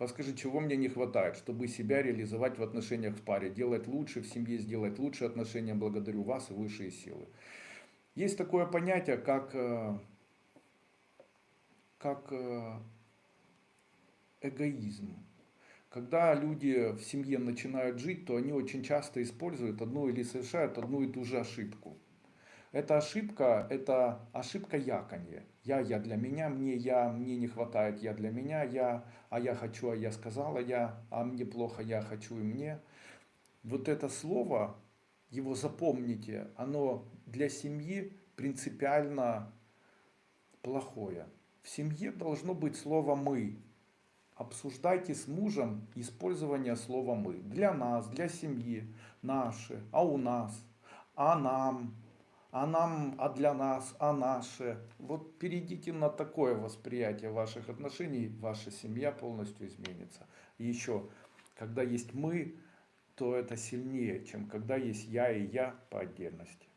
Подскажи, чего мне не хватает, чтобы себя реализовать в отношениях в паре, делать лучше в семье, сделать лучше отношения. Благодарю вас и высшие силы. Есть такое понятие, как, э, как э, эгоизм. Когда люди в семье начинают жить, то они очень часто используют одну или совершают одну и ту же ошибку. Эта ошибка, это ошибка яконья. Я, я для меня, мне, я, мне не хватает, я для меня, я, а я хочу, а я сказала, я, а мне плохо, я хочу и мне. Вот это слово, его запомните, оно для семьи принципиально плохое. В семье должно быть слово «мы». Обсуждайте с мужем использование слова «мы». Для нас, для семьи, наши, а у нас, а нам, а нам, а для нас, а наше. Вот перейдите на такое восприятие ваших отношений, ваша семья полностью изменится. Еще, когда есть мы, то это сильнее, чем когда есть я и я по отдельности.